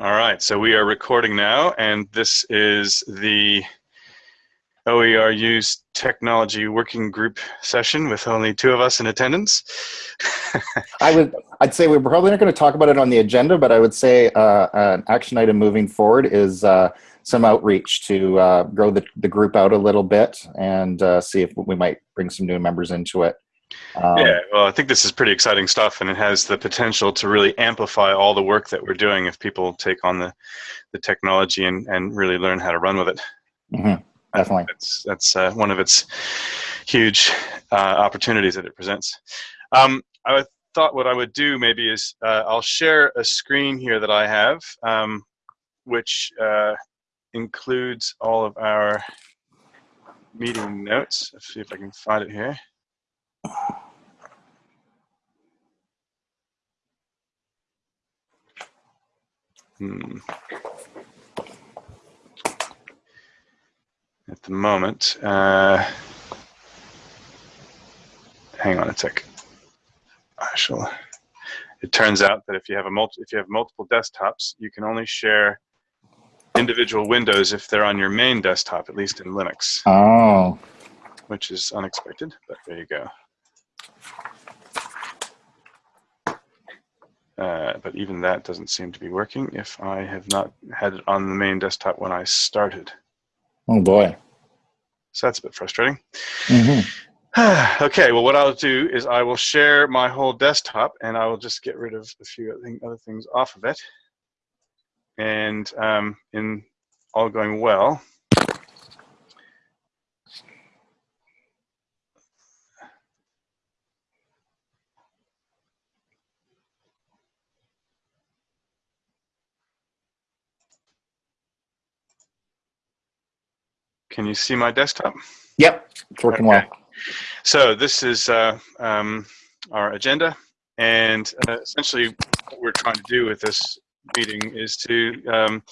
All right, so we are recording now, and this is the OERU's technology working group session with only two of us in attendance. I would, I'd say we're probably not going to talk about it on the agenda, but I would say uh, an action item moving forward is uh, some outreach to uh, grow the, the group out a little bit and uh, see if we might bring some new members into it. Um, yeah, well, I think this is pretty exciting stuff, and it has the potential to really amplify all the work that we're doing if people take on the, the technology and, and really learn how to run with it. Mm -hmm, definitely. That's, that's uh, one of its huge uh, opportunities that it presents. Um, I thought what I would do maybe is uh, I'll share a screen here that I have, um, which uh, includes all of our meeting notes. Let's see if I can find it here. Hmm. At the moment, uh, hang on a sec. I shall. It turns out that if you have a multi, if you have multiple desktops, you can only share individual windows if they're on your main desktop, at least in Linux. Oh. Which is unexpected, but there you go. Uh, but even that doesn't seem to be working if I have not had it on the main desktop when I started. Oh boy. So that's a bit frustrating. Mm -hmm. okay, well what I'll do is I will share my whole desktop and I will just get rid of a few other things off of it. And um, in all going well, Can you see my desktop? Yep, it's working okay. well. So this is uh, um, our agenda, and uh, essentially what we're trying to do with this meeting is to um,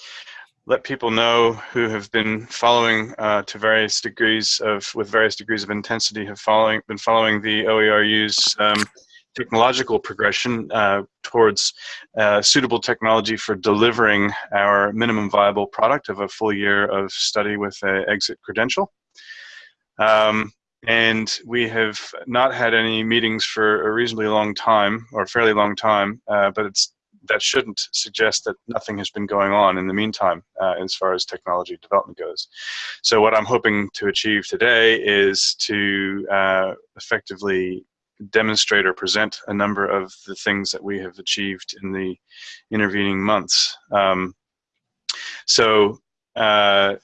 let people know who have been following uh, to various degrees of, with various degrees of intensity, have following been following the OERU's um, technological progression uh, towards uh, suitable technology for delivering our minimum viable product of a full year of study with an exit credential. Um, and we have not had any meetings for a reasonably long time, or fairly long time, uh, but it's that shouldn't suggest that nothing has been going on in the meantime uh, as far as technology development goes. So what I'm hoping to achieve today is to uh, effectively demonstrate or present a number of the things that we have achieved in the intervening months. Um, so uh,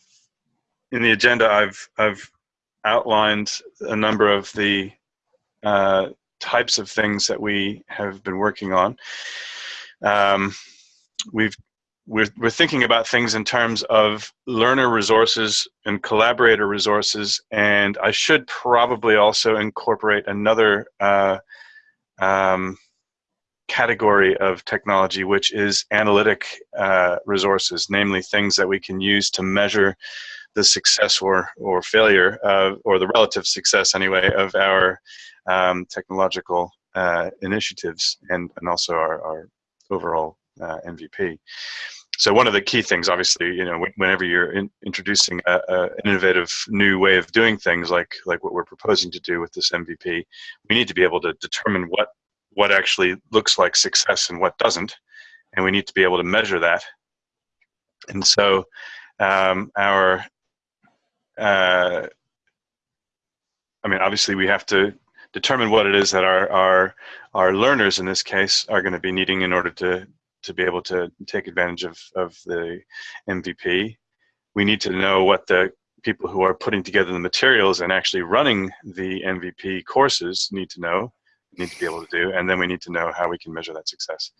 in the agenda, I've, I've outlined a number of the uh, types of things that we have been working on. Um, we've we're, we're thinking about things in terms of learner resources and collaborator resources, and I should probably also incorporate another uh, um, category of technology, which is analytic uh, resources, namely things that we can use to measure the success or, or failure, of, or the relative success anyway, of our um, technological uh, initiatives and, and also our, our overall uh, MVP so one of the key things, obviously, you know, whenever you're in, introducing an innovative new way of doing things, like like what we're proposing to do with this MVP, we need to be able to determine what what actually looks like success and what doesn't, and we need to be able to measure that. And so, um, our, uh, I mean, obviously, we have to determine what it is that our our our learners in this case are going to be needing in order to to be able to take advantage of, of the MVP. We need to know what the people who are putting together the materials and actually running the MVP courses need to know, need to be able to do, and then we need to know how we can measure that success.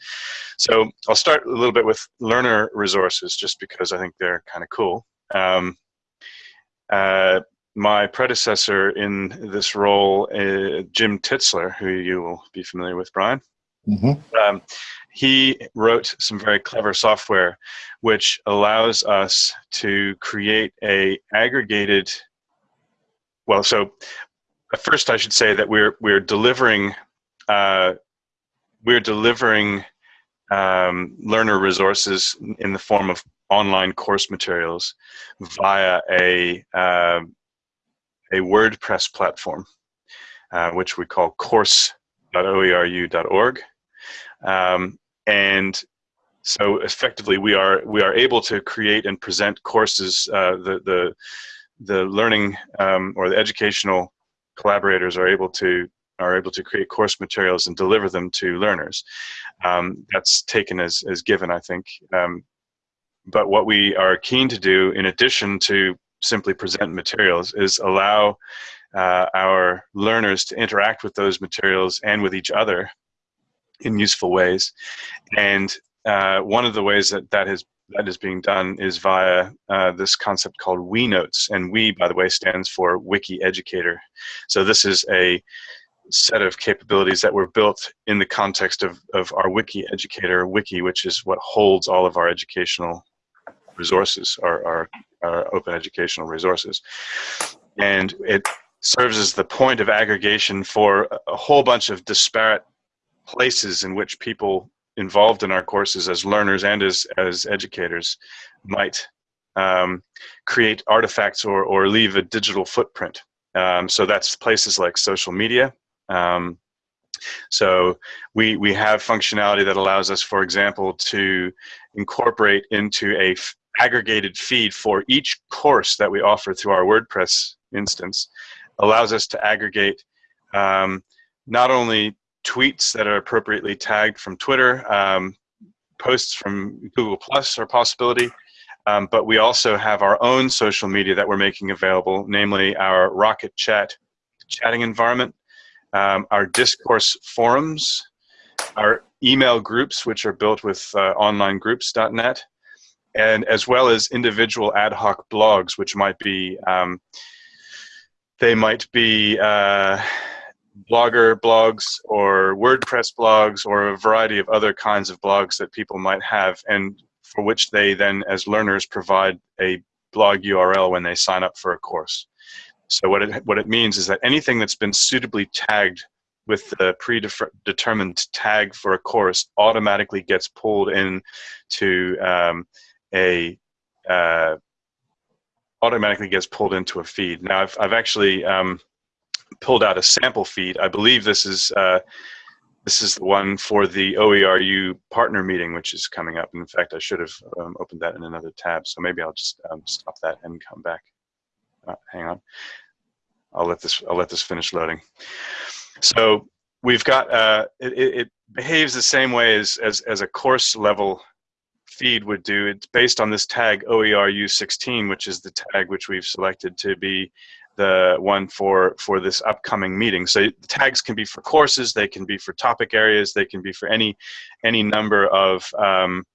So I'll start a little bit with learner resources just because I think they're kind of cool. Um, uh, my predecessor in this role, uh, Jim Tittsler, who you will be familiar with, Brian, mm -hmm. um, he wrote some very clever software which allows us to create a aggregated well so first I should say that we're we're delivering uh, we're delivering um, learner resources in the form of online course materials via a, uh, a WordPress platform, uh, which we call course.oeru.org. Um, and so effectively, we are we are able to create and present courses. Uh, the the the learning um, or the educational collaborators are able to are able to create course materials and deliver them to learners. Um, that's taken as as given, I think. Um, but what we are keen to do, in addition to simply present materials, is allow uh, our learners to interact with those materials and with each other in useful ways. And uh, one of the ways that that is that is being done is via uh, this concept called WEnotes, and We, by the way, stands for WikiEducator. So this is a set of capabilities that were built in the context of, of our WikiEducator Wiki, which is what holds all of our educational resources, our, our, our open educational resources. And it serves as the point of aggregation for a whole bunch of disparate places in which people involved in our courses as learners and as, as educators might um, create artifacts or, or leave a digital footprint. Um, so that's places like social media. Um, so we, we have functionality that allows us, for example, to incorporate into a aggregated feed for each course that we offer through our WordPress instance, allows us to aggregate um, not only tweets that are appropriately tagged from Twitter, um, posts from Google Plus are a possibility, um, but we also have our own social media that we're making available, namely our Rocket Chat chatting environment, um, our discourse forums, our email groups, which are built with uh, onlinegroups.net, and as well as individual ad hoc blogs, which might be, um, they might be, uh, blogger blogs or WordPress blogs or a variety of other kinds of blogs that people might have and for which they then as learners provide a blog URL when they sign up for a course. So what it, what it means is that anything that's been suitably tagged with the predetermined tag for a course automatically gets pulled in to um, a uh, automatically gets pulled into a feed. Now I've, I've actually um, pulled out a sample feed. I believe this is uh, this is the one for the OERU partner meeting, which is coming up. In fact, I should have um, opened that in another tab, so maybe I'll just um, stop that and come back. Uh, hang on. I'll let this I'll let this finish loading. So we've got uh, it, it behaves the same way as, as as a course level feed would do. It's based on this tag OERU16, which is the tag which we've selected to be the one for for this upcoming meeting. So the tags can be for courses, they can be for topic areas, they can be for any any number of um,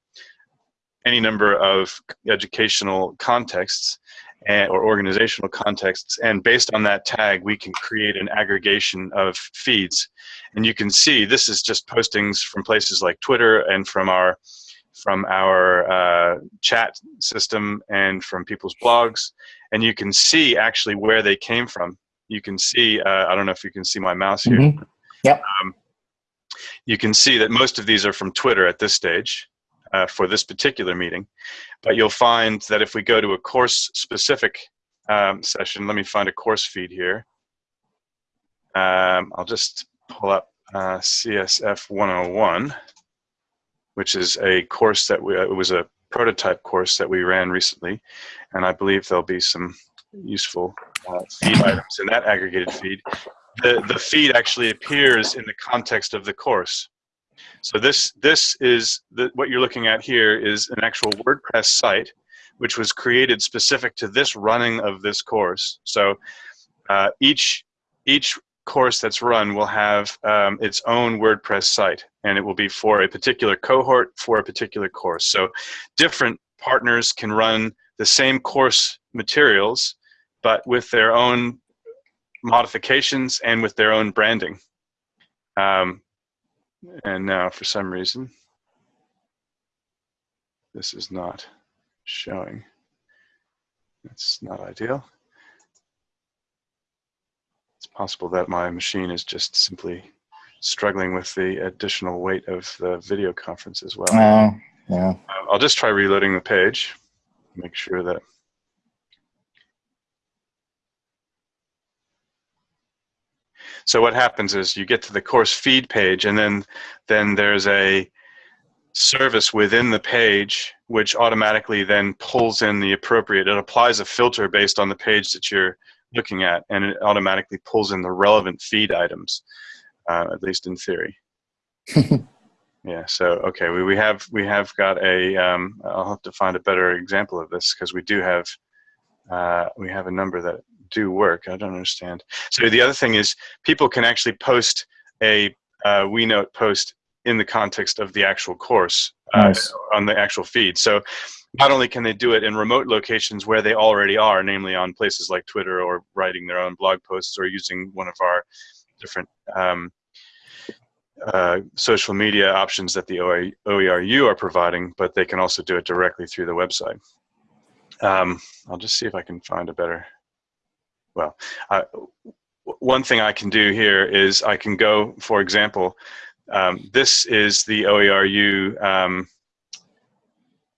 any number of educational contexts and, or organizational contexts. And based on that tag, we can create an aggregation of feeds. And you can see this is just postings from places like Twitter and from our from our uh, chat system and from people's blogs and you can see actually where they came from. You can see, uh, I don't know if you can see my mouse here. Mm -hmm. Yep. Um, you can see that most of these are from Twitter at this stage uh, for this particular meeting. But you'll find that if we go to a course-specific um, session, let me find a course feed here. Um, I'll just pull up uh, CSF 101, which is a course that we, it was a prototype course that we ran recently, and I believe there'll be some useful uh, feed items in that aggregated feed. The, the feed actually appears in the context of the course. So this, this is, the, what you're looking at here is an actual WordPress site which was created specific to this running of this course. So uh, each, each course that's run will have um, its own WordPress site, and it will be for a particular cohort for a particular course. So different partners can run the same course materials, but with their own modifications and with their own branding. Um, and now, for some reason, this is not showing. That's not ideal possible that my machine is just simply struggling with the additional weight of the video conference as well. Oh, yeah. Uh, I'll just try reloading the page, make sure that. So what happens is you get to the course feed page and then, then there's a service within the page which automatically then pulls in the appropriate, it applies a filter based on the page that you're looking at and it automatically pulls in the relevant feed items, uh, at least in theory. Yeah. So okay, we, we have we have got a. Um, I'll have to find a better example of this because we do have uh, we have a number that do work. I don't understand. So the other thing is people can actually post a uh, WeNote post in the context of the actual course uh, Nice. on the actual feed. So not only can they do it in remote locations where they already are, namely on places like Twitter or writing their own blog posts or using one of our different um, uh, social media options that the OE OERU are providing, but they can also do it directly through the website. Um, I'll just see if I can find a better, well, one thing I can do here is I can go, for example, um, this is the OERU um,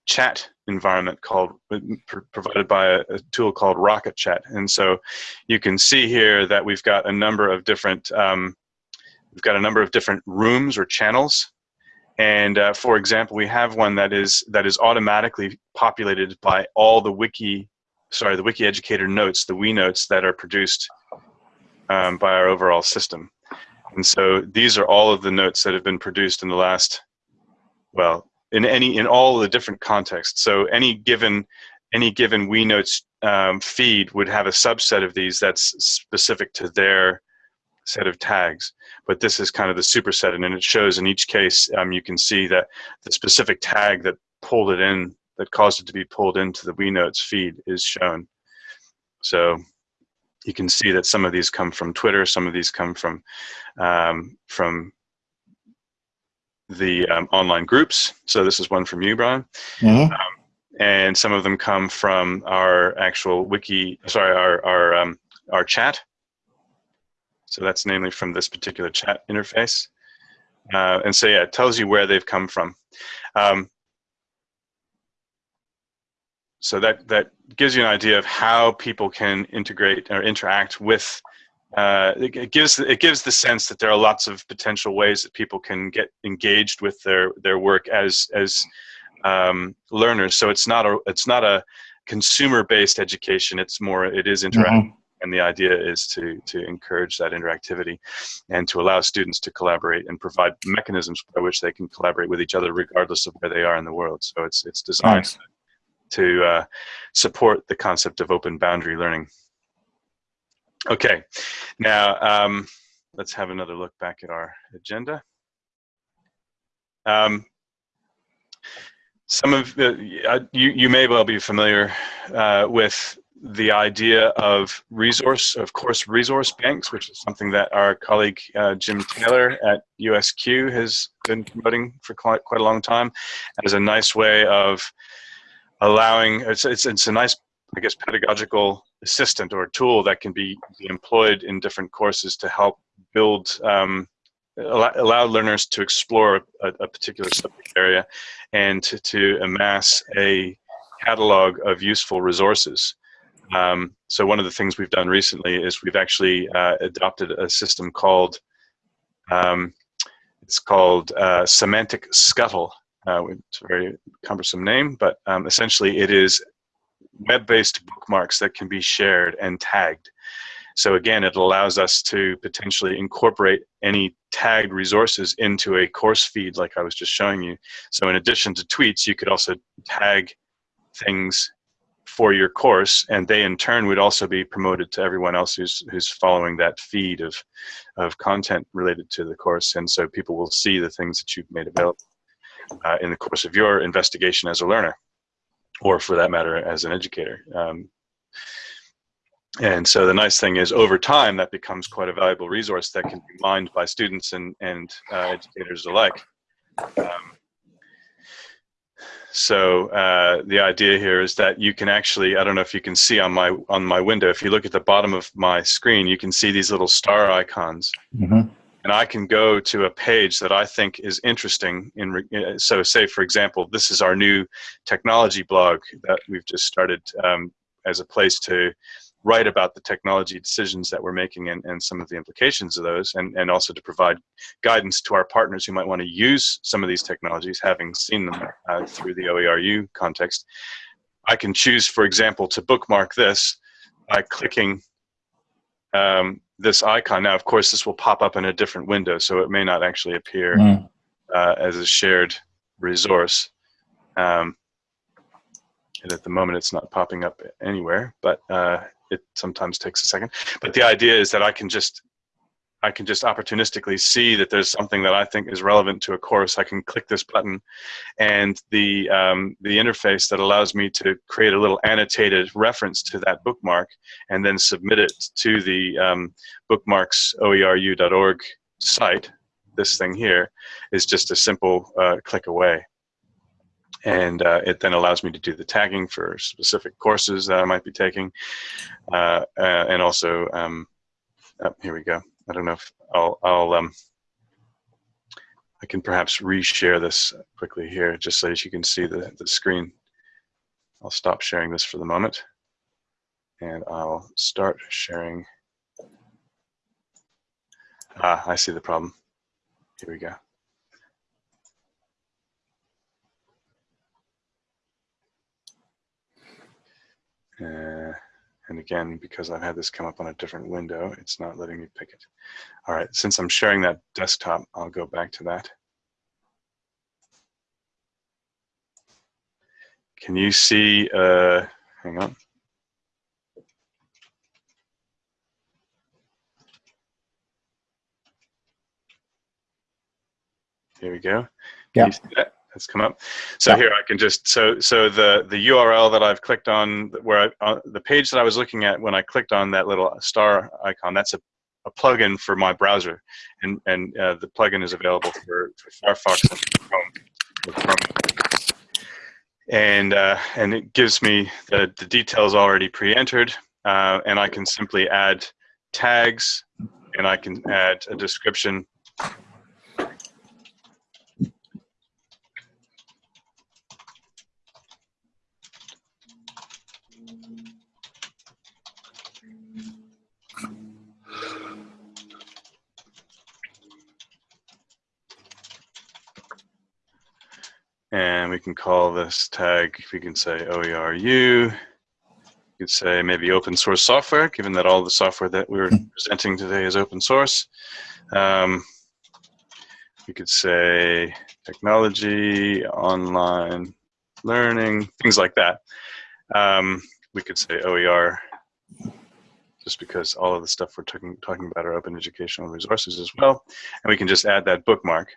chat environment called provided by a, a tool called Rocket Chat, and so you can see here that we've got a number of different um, we've got a number of different rooms or channels, and uh, for example, we have one that is that is automatically populated by all the wiki, sorry, the wiki educator notes, the we notes that are produced um, by our overall system. And so these are all of the notes that have been produced in the last, well, in any in all the different contexts. So any given any given we notes um, feed would have a subset of these that's specific to their set of tags. But this is kind of the superset, and it shows in each case um, you can see that the specific tag that pulled it in, that caused it to be pulled into the we notes feed, is shown. So you can see that some of these come from Twitter, some of these come from um, from the um, online groups. So this is one from you, Brian, Mhm. and some of them come from our actual wiki. Sorry, our our um, our chat. So that's namely from this particular chat interface. Uh, and so yeah, it tells you where they've come from. Um, so that that gives you an idea of how people can integrate or interact with. Uh, it, it gives it gives the sense that there are lots of potential ways that people can get engaged with their their work as as um, learners. So it's not a it's not a consumer based education. It's more it is interactive, and the idea is to to encourage that interactivity and to allow students to collaborate and provide mechanisms by which they can collaborate with each other regardless of where they are in the world. So it's it's designed Nice. to uh, support the concept of open boundary learning. Okay, now um, let's have another look back at our agenda. Um, some of the, uh, you, you may well be familiar uh, with the idea of resource, of course, resource banks, which is something that our colleague uh, Jim Taylor at USQ has been promoting for quite, quite a long time as a nice way of allowing it's, it's, it's a nice i guess pedagogical assistant or tool that can be, be employed in different courses to help build um, allow, allow learners to explore a, a particular subject area and to, to amass a catalog of useful resources. Um, so one of the things we've done recently is we've actually uh, adopted a system called um, it's called uh, SemanticScuttle. Uh, it's a very cumbersome name, but um, essentially it is web-based bookmarks that can be shared and tagged. So again, it allows us to potentially incorporate any tagged resources into a course feed like I was just showing you. So in addition to tweets, you could also tag things for your course and they in turn would also be promoted to everyone else who's who's following that feed of of content related to the course and so people will see the things that you've made available uh, in the course of your investigation as a learner, or for that matter, as an educator. Um, and so the nice thing is, over time, that becomes quite a valuable resource that can be mined by students and, and uh, educators alike. Um, so uh, the idea here is that you can actually, I don't know if you can see on my on my window, if you look at the bottom of my screen, you can see these little star icons. Mhm. And I can go to a page that I think is interesting. In uh, so, say for example, this is our new technology blog that we've just started um, as a place to write about the technology decisions that we're making and, and some of the implications of those, and, and also to provide guidance to our partners who might want to use some of these technologies, having seen them uh, through the OERU context. I can choose, for example, to bookmark this by clicking um, this icon. Now, of course, this will pop up in a different window, so it may not actually appear mm. uh, as a shared resource. Um, and at the moment, it's not popping up anywhere, but uh, it sometimes takes a second. But the idea is that I can just I can just opportunistically see that there's something that I think is relevant to a course. I can click this button, and the um, the interface that allows me to create a little annotated reference to that bookmark, and then submit it to the um, bookmarksoeru.org site. This thing here is just a simple uh, click away and uh, it then allows me to do the tagging for specific courses that I might be taking, uh, uh, and also um, oh, here we go. I don't know if I'll I'll um, I can perhaps reshare this quickly here just so that you can see the the screen. I'll stop sharing this for the moment, and I'll start sharing. Ah, I see the problem. Here we go. Uh, and again, because I've had this come up on a different window, it's not letting me pick it. All right, since I'm sharing that desktop, I'll go back to that. Can you see, uh, hang on. Here we go. Yeah has come up. So yeah. here I can just so so the the URL that I've clicked on where I, uh, the page that I was looking at when I clicked on that little star icon that's a, a plugin for my browser, and and uh, the plugin is available for, for Firefox and Chrome. And uh, and it gives me the the details already pre-entered, uh, and I can simply add tags, and I can add a description And we can call this tag, we can say OERU. You could say maybe open source software, given that all the software that we're hmm. presenting today is open source. Um, we could say technology, online learning, things like that. Um, we could say OER, just because all of the stuff we're talking, talking about are open educational resources as well. And we can just add that bookmark.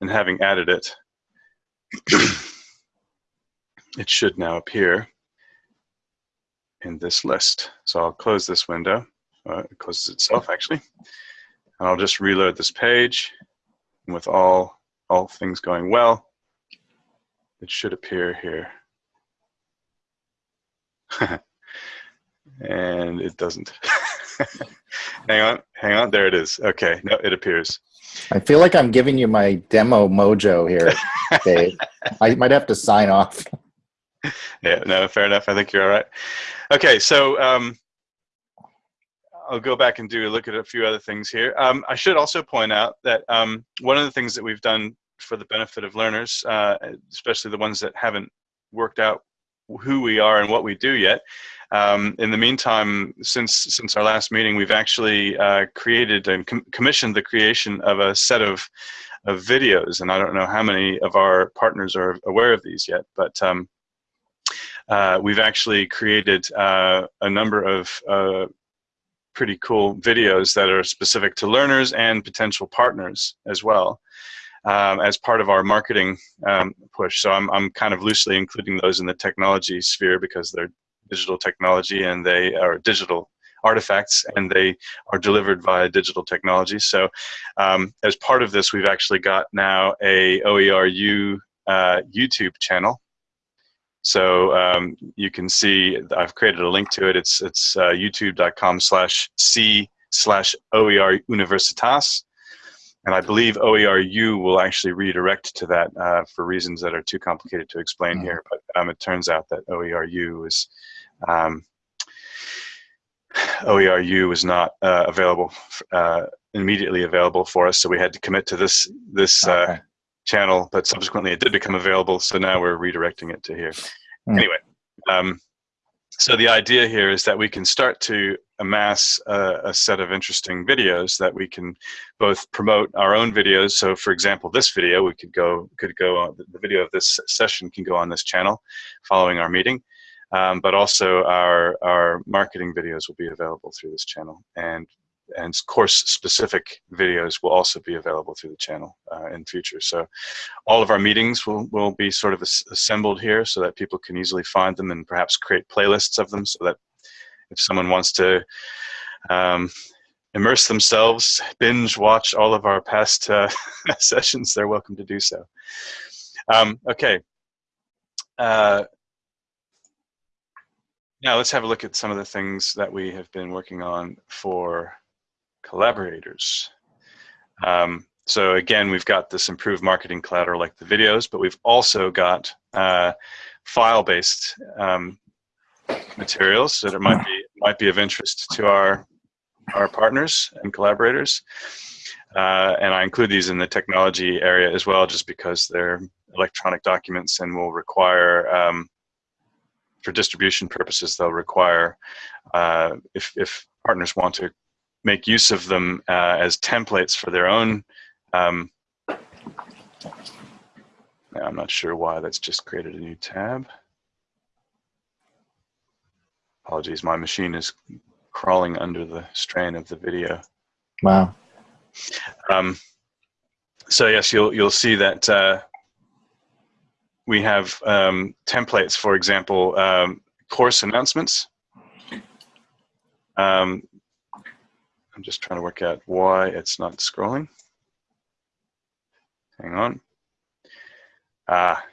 And having added it, it should now appear in this list. So I'll close this window. Uh, it closes itself actually. And I'll just reload this page. And with all, all things going well, it should appear here. and it doesn't. hang on, hang on, there it is. Okay, no, it appears. I feel like I'm giving you my demo mojo here, Dave. I might have to sign off. Yeah, no, fair enough. I think you're all right. Okay, so um, I'll go back and do a look at a few other things here. Um, I should also point out that um, one of the things that we've done for the benefit of learners, uh, especially the ones that haven't worked out who we are and what we do yet, um, in the meantime, since since our last meeting, we've actually uh, created and com commissioned the creation of a set of of videos, and I don't know how many of our partners are aware of these yet, but um, uh, we've actually created uh, a number of uh, pretty cool videos that are specific to learners and potential partners as well. Um, as part of our marketing um, push. So I'm, I'm kind of loosely including those in the technology sphere because they're digital technology and they are digital artifacts and they are delivered via digital technology. So um, as part of this, we've actually got now a OERU uh, YouTube channel. So um, you can see, I've created a link to it. It's, it's uh, youtube.com slash C slash OER Universitas. And I believe OERU will actually redirect to that uh, for reasons that are too complicated to explain Mhm. here. But um, it turns out that OERU is um, OERU was not uh, available, uh, immediately available for us. So we had to commit to this this uh, Okay. channel, but subsequently it did become available. So now we're redirecting it to here. Hmm. Anyway, um, so the idea here is that we can start to amass a, a set of interesting videos that we can both promote our own videos. So for example, this video, we could go, could go on, the video of this session can go on this channel following our meeting. Um, but also our, our marketing videos will be available through this channel and and course specific videos will also be available through the channel uh, in future. So all of our meetings will, will be sort of assembled here so that people can easily find them and perhaps create playlists of them so that if someone wants to um, immerse themselves, binge watch all of our past uh, sessions, they're welcome to do so. Um, okay. Uh, now let's have a look at some of the things that we have been working on for collaborators. Um, so again, we've got this improved marketing collateral like the videos, but we've also got uh, file-based um, materials that it might be might be of interest to our our partners and collaborators. Uh, and I include these in the technology area as well, just because they're electronic documents and will require, um, for distribution purposes, they'll require, uh, if, if partners want to make use of them uh, as templates for their own. Um, I'm not sure why that's just created a new tab. Apologies, my machine is crawling under the strain of the video. Wow. Um, so yes, you'll you'll see that uh, we have um, templates, for example, um, course announcements. Um, I'm just trying to work out why it's not scrolling. Hang on. Ah,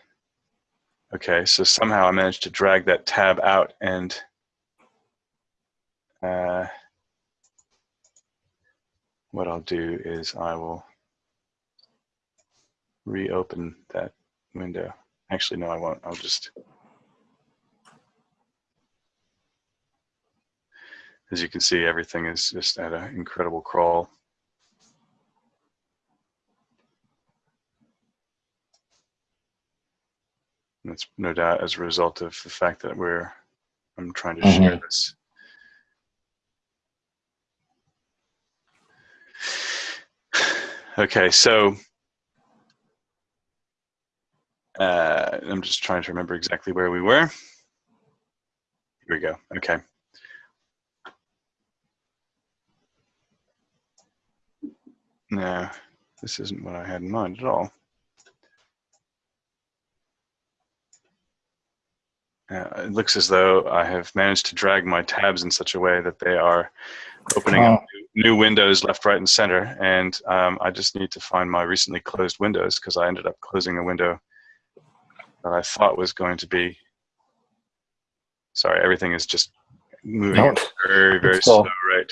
okay. So somehow I managed to drag that tab out and. Uh, what I'll do is I will reopen that window. Actually, no, I won't. I'll just, as you can see, everything is just at an incredible crawl. And That's no doubt as a result of the fact that we're, I'm trying to share this. Okay, so uh, I'm just trying to remember exactly where we were. Here we go. Okay. No, this isn't what I had in mind at all. Uh, it looks as though I have managed to drag my tabs in such a way that they are opening up new, windows left, right, and center. And um, I just need to find my recently closed windows because I ended up closing a window that I thought was going to be. Sorry, everything is just moving No, very, very slow, right?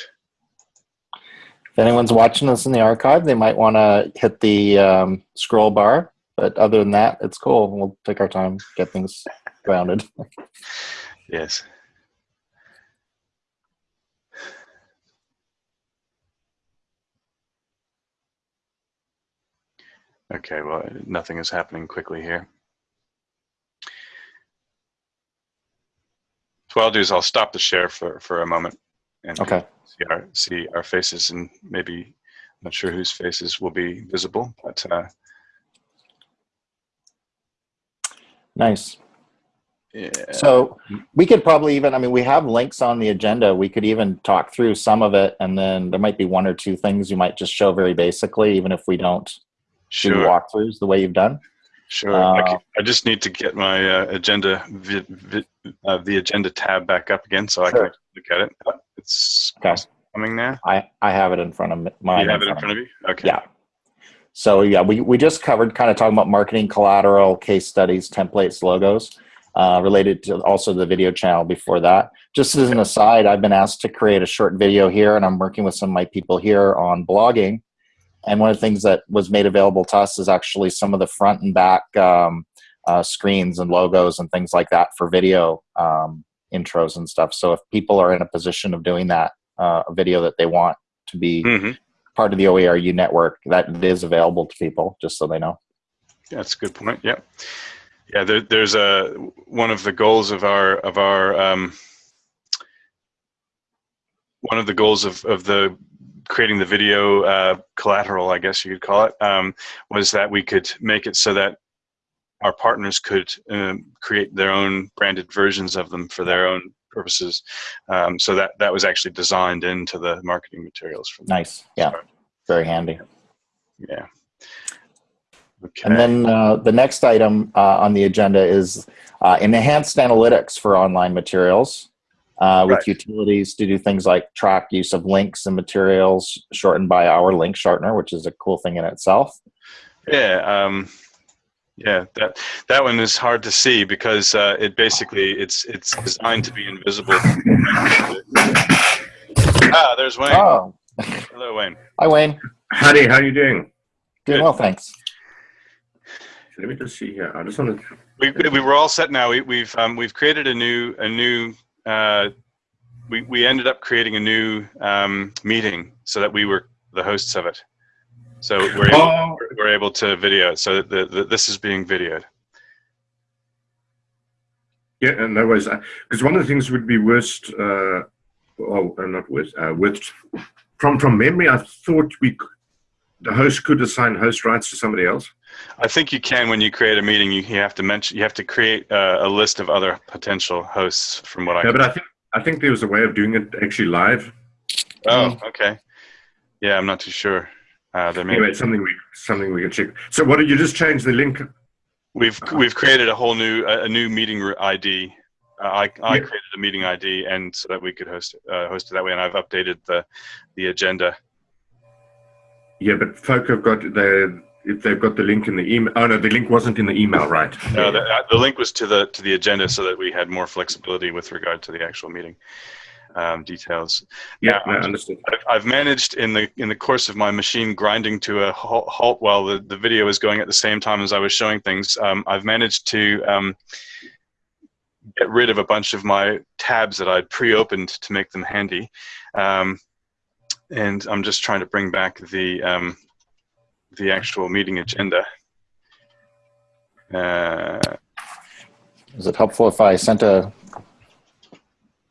If anyone's watching this in the archive, they might want to hit the um, scroll bar. But other than that, it's cool. We'll take our time, get things grounded. Yes. Okay, well, nothing is happening quickly here. So what I'll do is I'll stop the share for, for a moment and Okay. see our, see our faces and maybe, I'm not sure whose faces will be visible, but uh, Nice. yeah. So we could probably even, I mean, we have links on the agenda. We could even talk through some of it, and then there might be one or two things you might just show very basically, even if we don't do sure. walkthroughs the way you've done. Sure. I, Uh, c- I just need to get my uh, agenda, vi- vi- uh, the agenda tab back up again so I can look at it. It's Okay. coming now. I, I have it in front of me. Mine you have it in front of you? Okay. Yeah. So yeah, we, we just covered kind of talking about marketing collateral, case studies, templates, logos. uh, related to also the video channel before that. Just as an aside, I've been asked to create a short video here, and I'm working with some of my people here on blogging. And one of the things that was made available to us is actually some of the front and back um, uh, screens and logos and things like that for video um, intros and stuff. So if people are in a position of doing that, uh, a video that they want to be mm -hmm. part of the OERU network, that is available to people, just so they know. That's a good point. Yeah, yeah. There, there's a one of the goals of our of our um, one of the goals of of the creating the video uh, collateral, I guess you could call it, um, was that we could make it so that our partners could um, create their own branded versions of them for their own purposes. Um, so that that was actually designed into the marketing materials. From nice, yeah, very handy. Yeah. Okay. And then uh, the next item uh, on the agenda is uh, enhanced analytics for online materials uh, with right. utilities to do things like track use of links and materials shortened by our link shortener, which is a cool thing in itself. Yeah, um, yeah, that that one is hard to see because uh, it basically it's it's designed to be invisible. ah, there's Wayne. Oh. Hello, Wayne. Hi, Wayne. Howdy, how are you doing? Doing Good. well, thanks let me just see here. I just want to. We, we were all set now. We, we've um, we've created a new a new. Uh, we we ended up creating a new um, meeting so that we were the hosts of it. So we're able, oh. we're able to video it. So the, the, this is being videoed. Yeah, and no worries. Because one of the things would be worst. Uh, oh, not worst. Uh, with from from memory, I thought we the host could assign host rights to somebody else. I think you can when you create a meeting. You, you have to mention you have to create uh, a list of other potential hosts. From what I yeah, but I think I think there was a way of doing it actually live. Oh, um, okay. Yeah, I'm not too sure. Uh, there may anyway, something we something we can check. So, what did you just change the link? We've we've created a whole new a new meeting ID. Uh, I I yeah. created a meeting ID, and so that we could host uh, host it that way. And I've updated the the agenda. Yeah, but folk have got the if they've got the link in the email. Oh no, the link wasn't in the email, right? No, the, uh, the link was to the to the agenda so that we had more flexibility with regard to the actual meeting um, details. Yeah, now, I understood. I've, I've, managed in the in the course of my machine grinding to a halt while the, the video was going at the same time as I was showing things. Um, I've managed to um, get rid of a bunch of my tabs that I'd pre-opened to make them handy. Um, and I'm just trying to bring back the um, the actual meeting agenda. Uh, Is it helpful if I sent a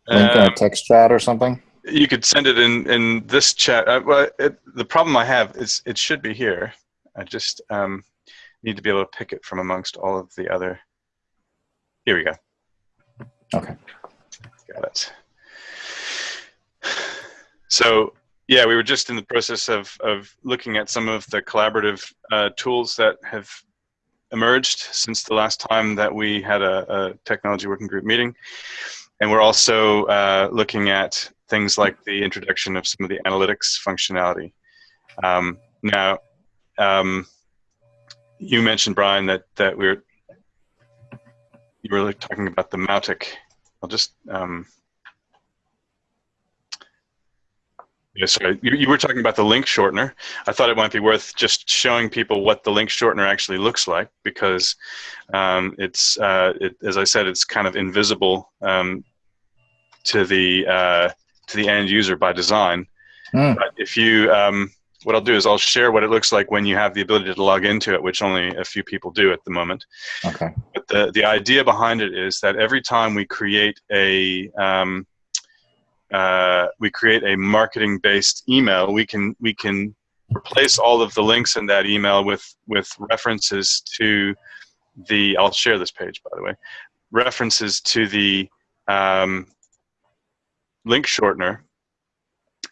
link um, in a um, text chat or something? You could send it in in this chat. Uh, well, it, the problem I have is it should be here. I just um, need to be able to pick it from amongst all of the other. Here we go. Okay. Got it. So yeah, we were just in the process of, of looking at some of the collaborative uh, tools that have emerged since the last time that we had a, a technology working group meeting. And we're also uh, looking at things like the introduction of some of the analytics functionality. Um, now, um, you mentioned, Brian, that, that we're you were talking about the Mautic. I'll just um, Yeah, sorry. You, you, were talking about the link shortener. I thought it might be worth just showing people what the link shortener actually looks like because um, it's, uh, it, as I said, it's kind of invisible um, to the uh, to the end user by design. Mm. But if you, um, what I'll do is I'll share what it looks like when you have the ability to log into it, which only a few people do at the moment. Okay. But the the idea behind it is that every time we create a um, uh, we create a marketing based email, we can we can replace all of the links in that email with with references to the I'll share this page by the way references to the um, link shortener.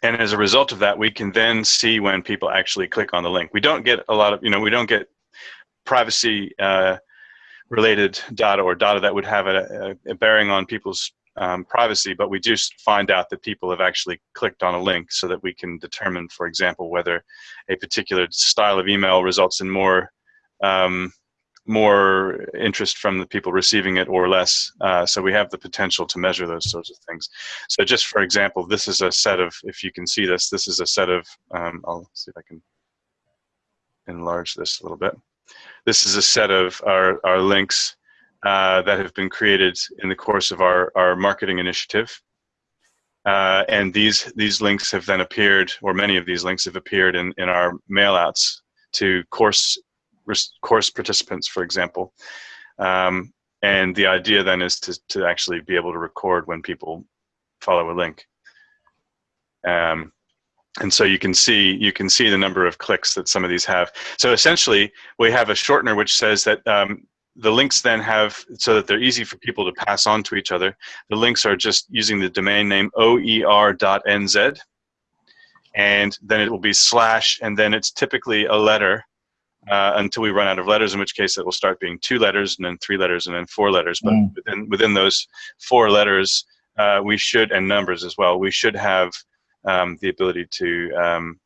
And as a result of that we can then see when people actually click on the link. We don't get a lot of you know we don't get privacy uh, related data or data that would have a, a bearing on people's um, privacy, but we do find out that people have actually clicked on a link so that we can determine, for example, whether a particular style of email results in more um, more interest from the people receiving it or less. Uh, so we have the potential to measure those sorts of things. So just for example, this is a set of, if you can see this, this is a set of, um, I'll see if I can enlarge this a little bit. This is a set of our, our links uh, that have been created in the course of our, our marketing initiative. Uh, and these these links have then appeared, or many of these links have appeared in, in our mailouts to course course participants, for example. Um, and the idea then is to, to actually be able to record when people follow a link. Um, and so you can see you can see the number of clicks that some of these have. So essentially, we have a shortener which says that um, the links then have, so that they're easy for people to pass on to each other, the links are just using the domain name oer.nz, and then it will be slash, and then it's typically a letter uh, until we run out of letters, in which case it will start being two letters, and then three letters, and then four letters. But Mm. within, within those four letters, uh, we should, and numbers as well, we should have um, the ability to um,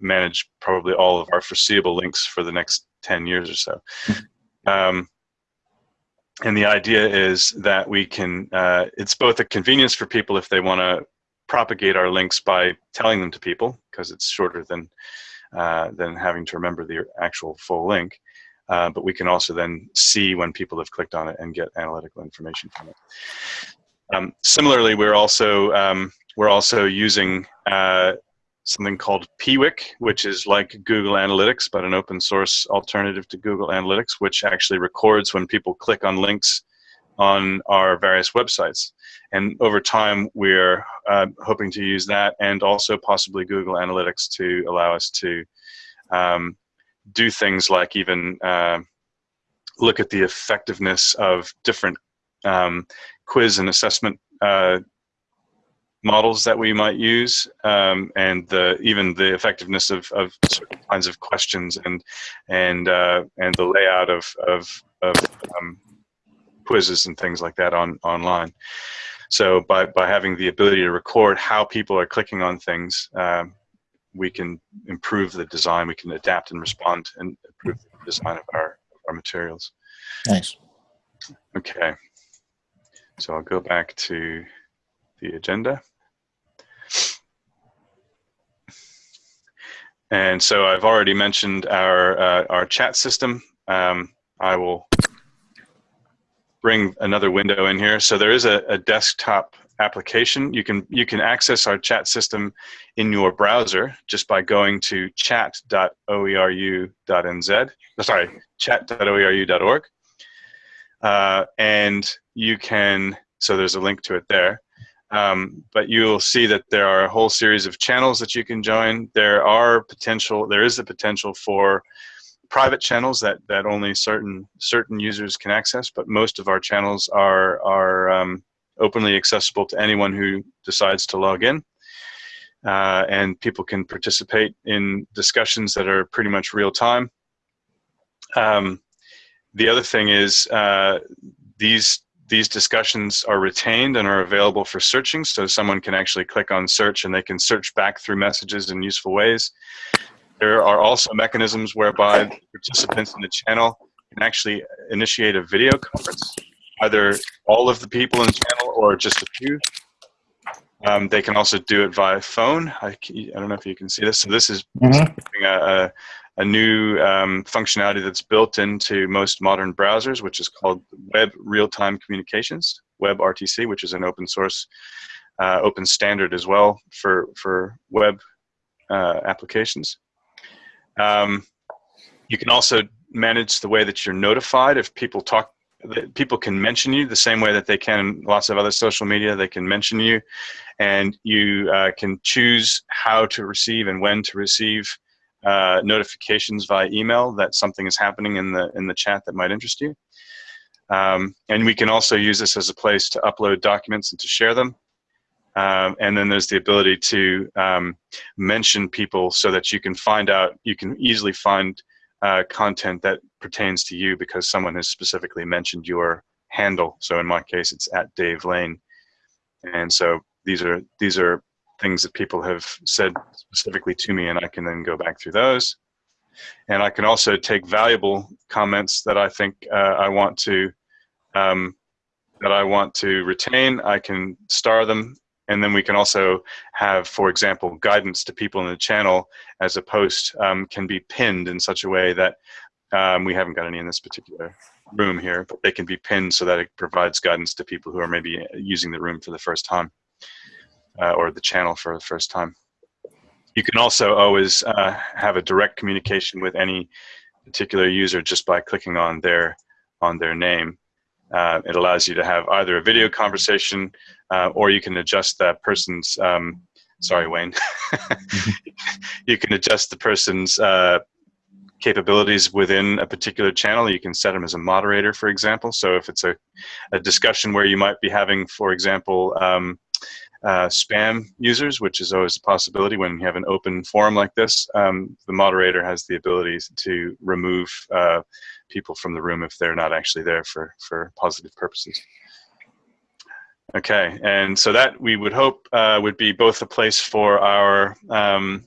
manage probably all of our foreseeable links for the next 10 years or so. Um, and the idea is that we can, uh, it's both a convenience for people if they want to propagate our links by telling them to people, because it's shorter than, uh, than having to remember the actual full link. Uh, but we can also then see when people have clicked on it and get analytical information from it. Um, similarly, we're also um, we're also using uh, something called Piwik, which is like Google Analytics, but an open source alternative to Google Analytics, which actually records when people click on links on our various websites. And over time, we're uh, hoping to use that and also possibly Google Analytics to allow us to um, do things like even uh, look at the effectiveness of different um, quiz and assessment uh, models that we might use um, and the, even the effectiveness of, of certain kinds of questions and and uh, and the layout of, of, of um, quizzes and things like that on online. So by, by having the ability to record how people are clicking on things, um, we can improve the design, we can adapt and respond and improve the design of our, our materials. Nice. Okay, so I'll go back to the agenda. And so I've already mentioned our, uh, our chat system. Um, I will bring another window in here. So there is a, a desktop application. You can, you can access our chat system in your browser just by going to chat.oeru.nz, sorry, chat.oeru.org. Uh, and you can, so there's a link to it there. Um, but you'll see that there are a whole series of channels that you can join. There are potential, there is a potential for private channels that, that only certain certain users can access, but most of our channels are, are um, openly accessible to anyone who decides to log in. Uh, and people can participate in discussions that are pretty much real time. Um, the other thing is uh, these these discussions are retained and are available for searching, so someone can actually click on search and they can search back through messages in useful ways. There are also mechanisms whereby participants in the channel can actually initiate a video conference, either all of the people in the channel or just a few. Um, they can also do it via phone. I, I, don't know if you can see this. So this is Mhm. a, a, a new um, functionality that's built into most modern browsers, which is called Web Real-Time Communications, WebRTC, which is an open source, uh, open standard as well for, for web uh, applications. Um, you can also manage the way that you're notified if people talk people can mention you the same way that they can in lots of other social media they can mention you and you uh, can choose how to receive and when to receive uh, notifications via email that something is happening in the in the chat that might interest you um, and we can also use this as a place to upload documents and to share them um, and then there's the ability to um, mention people so that you can find out you can easily find uh, content that pertains to you because someone has specifically mentioned your handle. So in my case, it's at Dave Lane. And so these are these are things that people have said specifically to me, and I can then go back through those. And I can also take valuable comments that I think uh, I want to um, that I want to retain. I can star them, and then we can also have, for example, guidance to people in the channel as a post um, can be pinned in such a way that um, we haven't got any in this particular room here, but they can be pinned so that it provides guidance to people who are maybe using the room for the first time uh, or the channel for the first time. You can also always uh, have a direct communication with any particular user just by clicking on their on their name. Uh, it allows you to have either a video conversation uh, or you can adjust that person's um, sorry Wayne you can adjust the person's uh, capabilities within a particular channel. You can set them as a moderator, for example. So if it's a, a discussion where you might be having, for example, um, uh, spam users, which is always a possibility when you have an open forum like this, um, the moderator has the ability to remove uh, people from the room if they're not actually there for, for positive purposes. Okay, and so that we would hope uh, would be both a place for our um,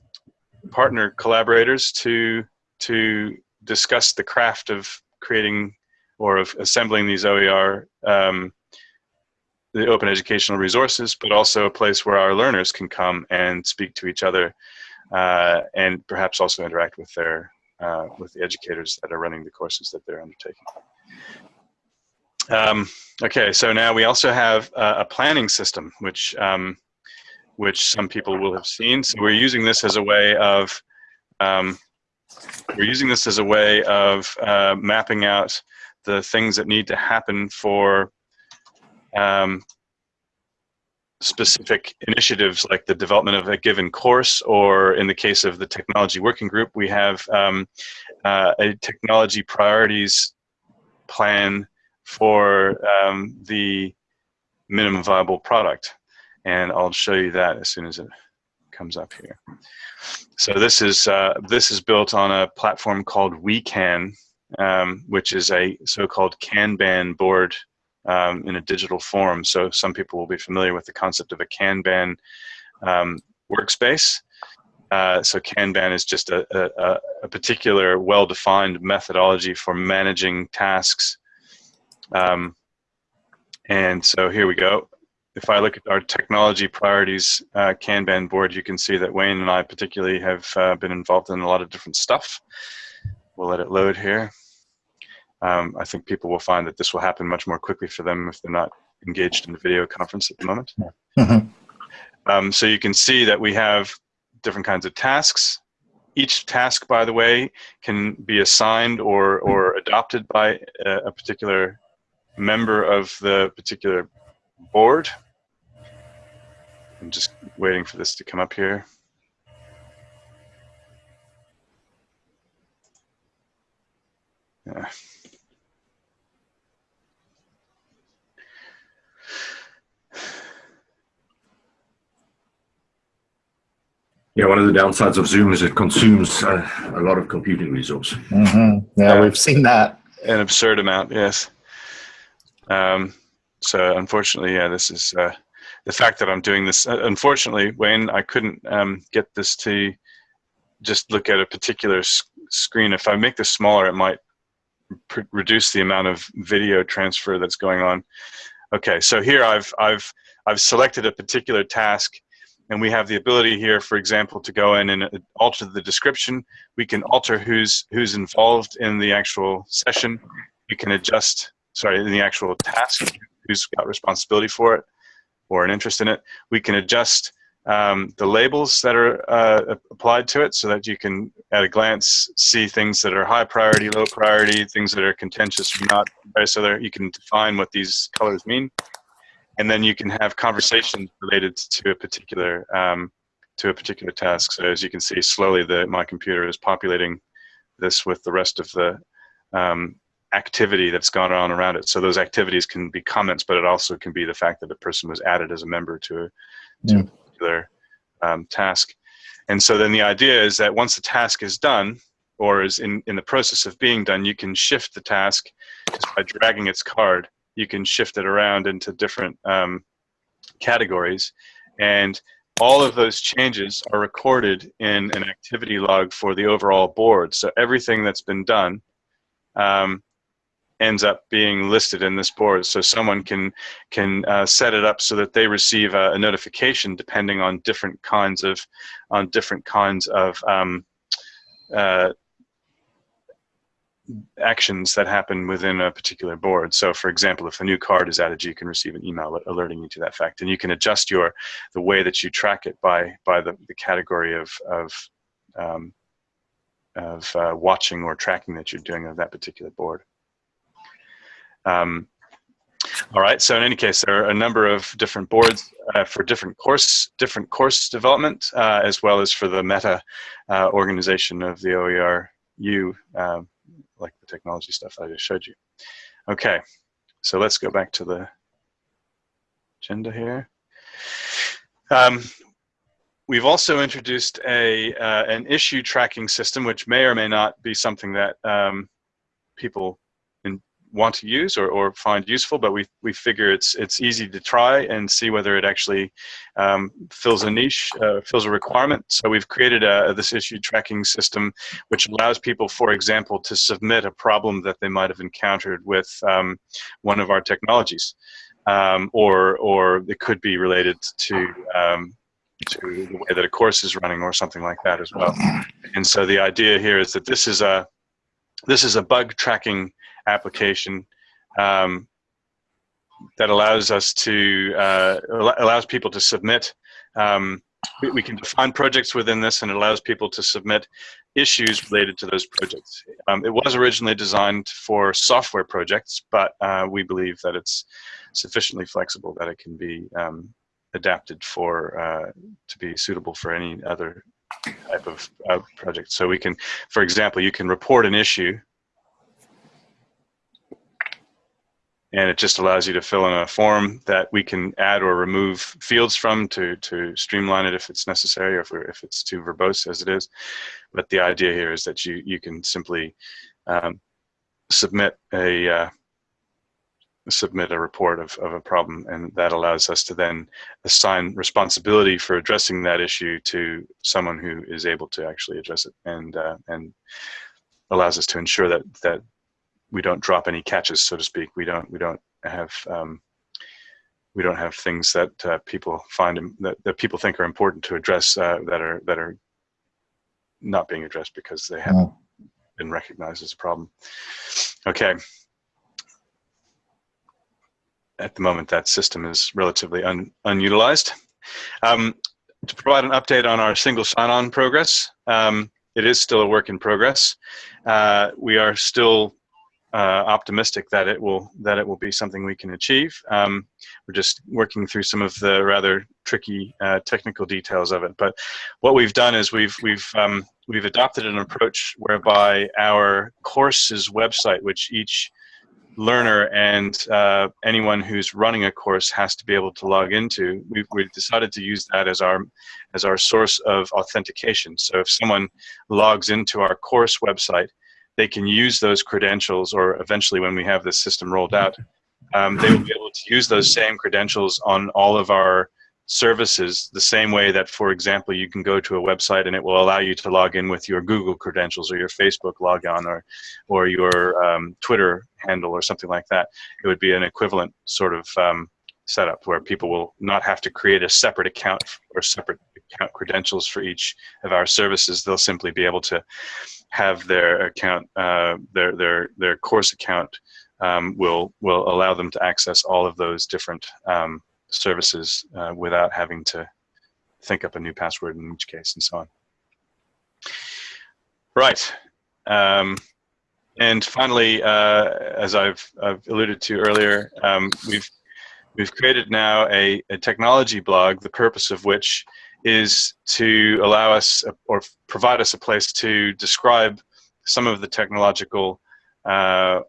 partner collaborators to to discuss the craft of creating or of assembling these OER, um, the open educational resources, but also a place where our learners can come and speak to each other uh, and perhaps also interact with their uh, with the educators that are running the courses that they're undertaking. Um, okay, so now we also have uh, a planning system, which um, which some people will have seen. So we're using this as a way of um, we're using this as a way of uh, mapping out the things that need to happen for um, specific initiatives like the development of a given course or in the case of the technology working group we have um, uh, a technology priorities plan for um, the minimum viable product and I'll show you that as soon as it comes up here. So this is uh, this is built on a platform called Wekan, um, which is a so-called Kanban board um, in a digital form. So some people will be familiar with the concept of a Kanban um, workspace. Uh, so Kanban is just a, a, a particular well-defined methodology for managing tasks. Um, and so here we go if I look at our technology priorities uh, Kanban board, you can see that Wayne and I particularly have uh, been involved in a lot of different stuff. We'll let it load here. Um, I think people will find that this will happen much more quickly for them if they're not engaged in the video conference at the moment. Mm -hmm. um, so you can see that we have different kinds of tasks. Each task, by the way, can be assigned or, or adopted by a, a particular member of the particular board. I'm just waiting for this to come up here. Yeah. Yeah, one of the downsides of Zoom is it consumes uh, a lot of computing resource. Mm -hmm. Yeah, we've seen that. An absurd amount, yes. Um, so unfortunately, yeah, this is uh, the fact that I'm doing this. Uh, unfortunately, Wayne, I couldn't um, get this to just look at a particular screen. If I make this smaller, it might reduce the amount of video transfer that's going on. Okay, so here I've I've I've selected a particular task, and we have the ability here, for example, to go in and uh, alter the description. We can alter who's who's involved in the actual session. We can adjust, sorry, in the actual task who's got responsibility for it or an interest in it. We can adjust um, the labels that are uh, applied to it so that you can, at a glance, see things that are high priority, low priority, things that are contentious or not. So there, you can define what these colors mean. And then you can have conversations related to a particular um, to a particular task. So as you can see, slowly the my computer is populating this with the rest of the um, activity that's gone on around it. So those activities can be comments, but it also can be the fact that the person was added as a member to a, to a particular um, task. And so then the idea is that once the task is done, or is in, in the process of being done, you can shift the task just by dragging its card. You can shift it around into different um, categories. And all of those changes are recorded in an activity log for the overall board. So everything that's been done um, ends up being listed in this board. So someone can can uh, set it up so that they receive a, a, notification depending on different kinds of on different kinds of um, uh, actions that happen within a particular board. So for example, if a new card is added, you can receive an email alerting you to that fact. And you can adjust your the way that you track it by by the, the category of, of, um, of uh, watching or tracking that you're doing of that particular board. Um, all right, so in any case, there are a number of different boards uh, for different course different course development, uh, as well as for the meta uh, organization of the OERU um, like the technology stuff I just showed you. Okay, so let's go back to the agenda here. Um, we've also introduced a uh, an issue tracking system, which may or may not be something that um, people want to use or, or find useful, but we, we figure it's, it's easy to try and see whether it actually um, fills a niche, uh, fills a requirement. So we've created a, this issue tracking system, which allows people, for example, to submit a problem that they might have encountered with um, one of our technologies. Um, or, or it could be related to um, to the way that a course is running or something like that as well. And so the idea here is that this is a this is a bug tracking application um, that allows us to uh, allows people to submit. Um, we, can define projects within this, and it allows people to submit issues related to those projects. Um, it was originally designed for software projects, but uh, we believe that it's sufficiently flexible that it can be um, adapted for uh, to be suitable for any other type of project. So we can, for example, you can report an issue and it just allows you to fill in a form that we can add or remove fields from to, to streamline it if it's necessary or if, if it's too verbose as it is. But the idea here is that you, you can simply um, submit a uh, submit a report of, of a problem and that allows us to then assign responsibility for addressing that issue to someone who is able to actually address it and uh, and allows us to ensure that that we don't drop any catches, so to speak. We don't we don't have um, we don't have things that uh, people find that, that people think are important to address uh, that are that are not being addressed because they haven't oh. been recognized as a problem. Okay. At the moment, that system is relatively un unutilized. Um, to provide an update on our single sign-on progress, um, it is still a work in progress. Uh, we are still uh, optimistic that it will that it will be something we can achieve. Um, we're just working through some of the rather tricky uh, technical details of it. But what we've done is we've we've um, we've adopted an approach whereby our courses website, which each learner and uh, anyone who's running a course has to be able to log into. We've, we've decided to use that as our as our source of authentication. So if someone logs into our course website they can use those credentials, or eventually when we have this system rolled out, um, they will be able to use those same credentials on all of our services the same way that, for example, you can go to a website and it will allow you to log in with your Google credentials or your Facebook logon or, or your um, Twitter handle or something like that. It would be an equivalent sort of um, setup where people will not have to create a separate account or separate account credentials for each of our services. They'll simply be able to have their account, uh, their their their course account um, will will allow them to access all of those different um, services uh, without having to think up a new password in each case and so on. Right. Um, and finally, uh, as I've, I've alluded to earlier, um, we've we've created now a, a technology blog, the purpose of which is to allow us or provide us a place to describe some of the technological uh,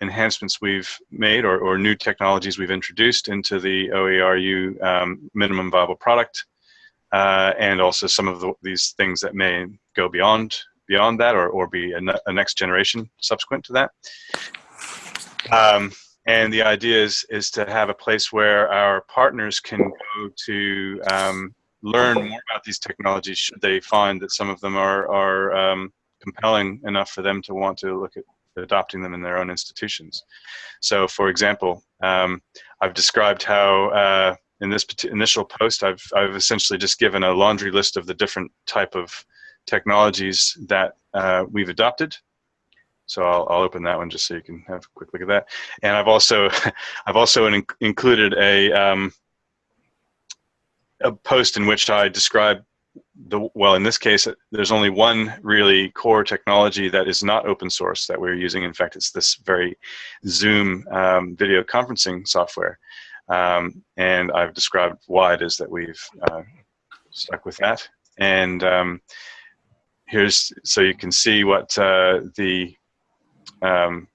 enhancements we've made or, or, new technologies we've introduced into the OERU um, minimum viable product uh, and also some of the, these things that may go beyond beyond that or, or be a, a next generation subsequent to that. Um, and the idea is, is to have a place where our partners can go to um, learn more about these technologies should they find that some of them are, are um, compelling enough for them to want to look at adopting them in their own institutions. So for example, um, I've described how uh, in this initial post, I've, I've essentially just given a laundry list of the different type of technologies that uh, we've adopted. So I'll, I'll, open that one just so you can have a quick look at that. And I've also, I've also in, included a, um, a post in which I describe the, well, in this case, there's only one really core technology that is not open source that we're using. In fact, it's this very Zoom um, video conferencing software. Um, and I've described why it is that we've uh, stuck with that. And um, here's, so you can see what uh, the, um,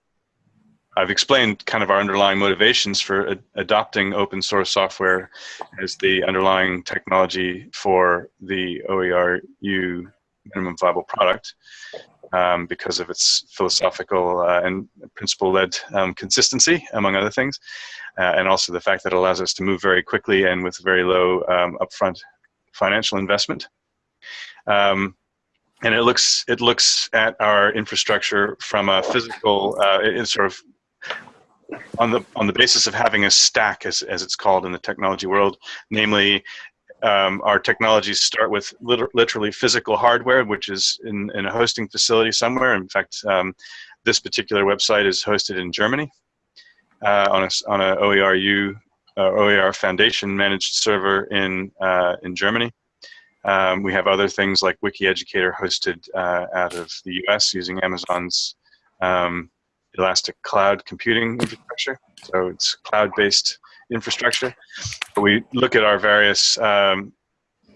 I've explained kind of our underlying motivations for ad adopting open source software as the underlying technology for the OERU minimum viable product um, because of its philosophical uh, and principle-led um, consistency, among other things, uh, and also the fact that it allows us to move very quickly and with very low um, upfront financial investment. Um, and it looks it looks at our infrastructure from a physical, uh, it's sort of on the on the basis of having a stack, as as it's called in the technology world, namely um, our technologies start with liter literally physical hardware, which is in, in, a hosting facility somewhere. In fact, um, this particular website is hosted in Germany uh, on a on a OERU uh, OER Foundation managed server in uh, in Germany. Um, we have other things like WikiEducator hosted uh, out of the US using Amazon's um, Elastic Cloud computing infrastructure. So it's cloud-based infrastructure. But we look at our various um,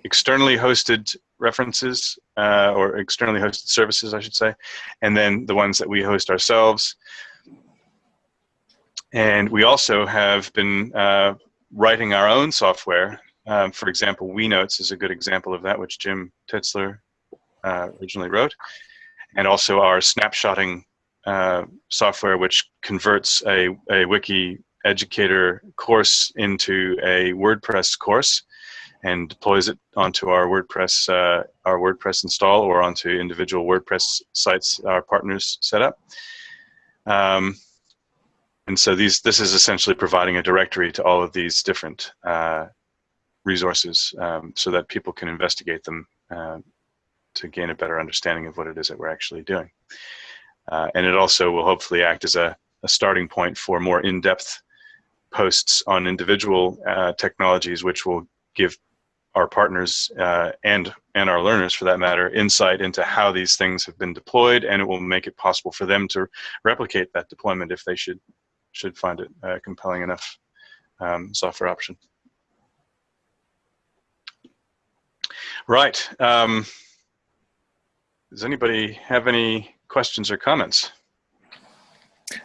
externally hosted references uh, or externally hosted services, I should say, and then the ones that we host ourselves. And we also have been uh, writing our own software. Um, for example, WEnotes is a good example of that, which Jim Tittsler uh, originally wrote. And also our snapshotting uh, software, which converts a, a wiki educator course into a WordPress course and deploys it onto our WordPress uh, our WordPress install or onto individual WordPress sites our partners set up. Um, and so these this is essentially providing a directory to all of these different uh, resources um, so that people can investigate them uh, to gain a better understanding of what it is that we're actually doing. Uh, and it also will hopefully act as a, a starting point for more in-depth posts on individual uh, technologies, which will give our partners uh, and and our learners, for that matter, insight into how these things have been deployed, and it will make it possible for them to replicate that deployment if they should should find it a compelling enough um, software option. Right. Um, does anybody have any questions or comments?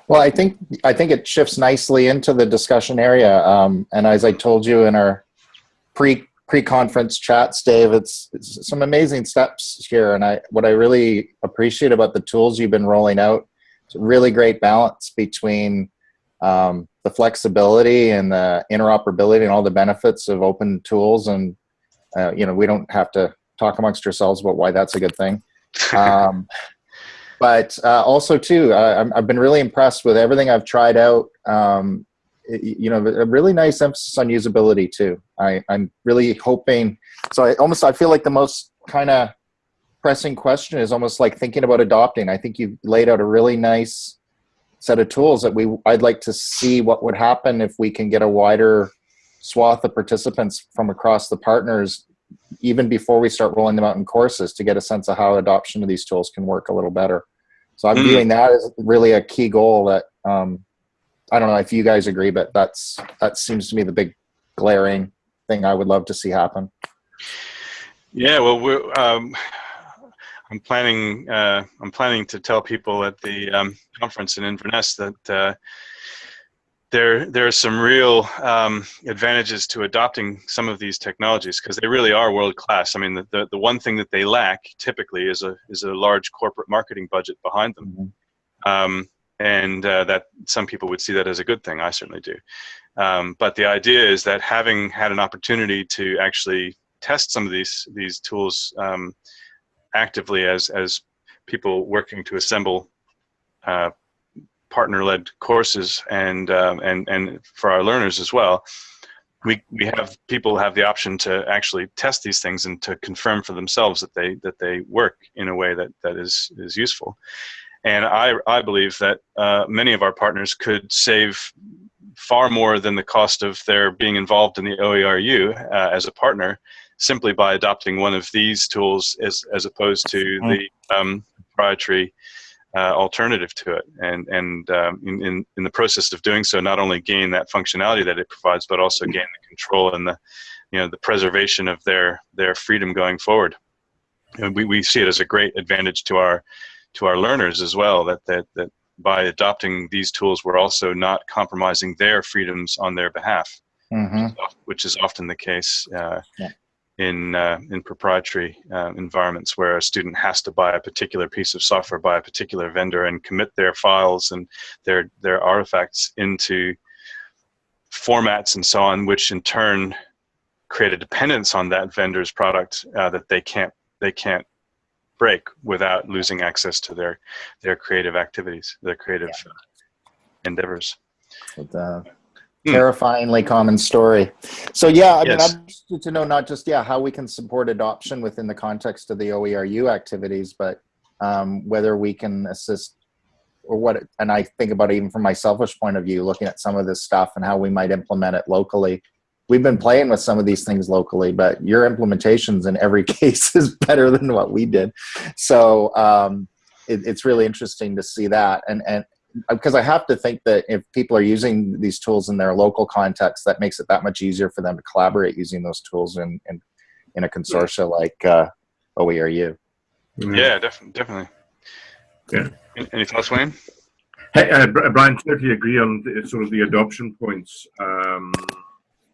Well, I think I think it shifts nicely into the discussion area. Um, and as I told you in our pre pre-conference chats, Dave, it's, it's, some amazing steps here. And I what I really appreciate about the tools you've been rolling out, it's a really great balance between um, the flexibility and the interoperability and all the benefits of open tools. And uh, you know, we don't have to talk amongst ourselves about why that's a good thing. Um, but uh, also too, uh, I've been really impressed with everything I've tried out. Um, you know, a really nice emphasis on usability too. I, I'm really hoping. So I almost I feel like the most kind of pressing question is almost like thinking about adopting. I think you've laid out a really nice set of tools that we I'd like to see what would happen if we can get a wider swath of participants from across the partners even before we start rolling them out in courses to get a sense of how adoption of these tools can work a little better. So I'm mm. viewing that as really a key goal that um, I don't know if you guys agree, but that's that seems to me the big glaring thing I would love to see happen. Yeah, well, we're, um, I'm planning uh, I'm planning to tell people at the um, conference in Inverness that uh, there there are some real um, advantages to adopting some of these technologies because they really are world class. I mean, the, the, the one thing that they lack typically is a is a large corporate marketing budget behind them, mm-hmm. um, and uh, that some people would see that as a good thing. I certainly do. Um, but the idea is that having had an opportunity to actually test some of these these tools um, actively as as people working to assemble uh, partner-led courses and um, and and for our learners as well. We, we have people have the option to actually test these things and to confirm for themselves that they that they work in a way that that is is useful. And I, I believe that uh, many of our partners could save far more than the cost of their being involved in the OERU uh, as a partner simply by adopting one of these tools as, as opposed to the um, proprietary uh, alternative to it. And, and um, in, in, in the process of doing so, not only gain that functionality that it provides, but also gain the control and the, you know, the preservation of their, their freedom going forward. And we, we see it as a great advantage to our, to our learners as well, that, that, that by adopting these tools, we're also not compromising their freedoms on their behalf, hmm which is often the case uh, Yeah. In uh, in proprietary uh, environments where a student has to buy a particular piece of software by a particular vendor and commit their files and their their artifacts into formats and so on, which in turn create a dependence on that vendor's product uh, that they can't they can't break without losing access to their their creative activities, their creative uh, endeavors. With, Hmm. terrifyingly common story. So yeah, I mean, I'm interested to know not just yeah how we can support adoption within the context of the OERU activities, but um, whether we can assist or what. And I think about it even from my selfish point of view, looking at some of this stuff and how we might implement it locally. We've been playing with some of these things locally, but your implementations in every case is better than what we did. So um, it, it's really interesting to see that. And and because I have to think that if people are using these tools in their local context, that makes it that much easier for them to collaborate using those tools in in, in a consortia like uh, OERU. Yeah, definitely, definitely. Yeah. Any- Any thoughts, Wayne? Hey, uh, Bri- Brian, totally agree on the, sort of the adoption points. Um,